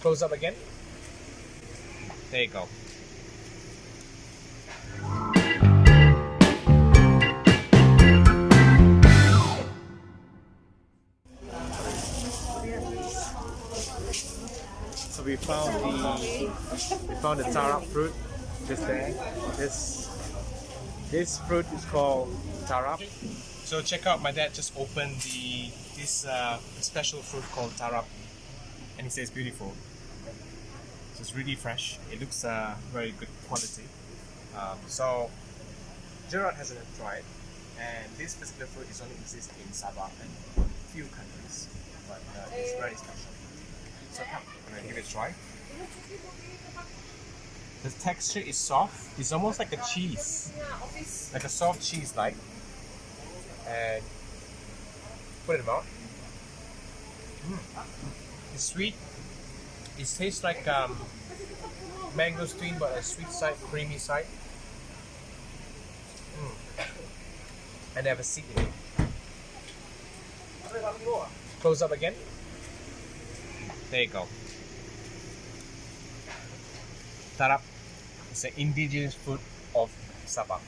Close up again. There you go. So we found the we found the tarap fruit just there. This this fruit is called tarap. So check out my dad just opened the this uh, special fruit called tarap and he says beautiful. So it's really fresh. It looks uh, very good quality. Um, so Gerard hasn't tried and this particular fruit is only exists in Sabah and a few countries but uh, it's very special. So come, I'm gonna give it a try. The texture is soft. It's almost like a cheese, like a soft cheese like. And put it mouth. Mm. It's sweet. It tastes like um, mangosteen, but a sweet side, creamy side. Mm. A seed in it. Close up again. There you go. Tarap is an indigenous food of Sabah.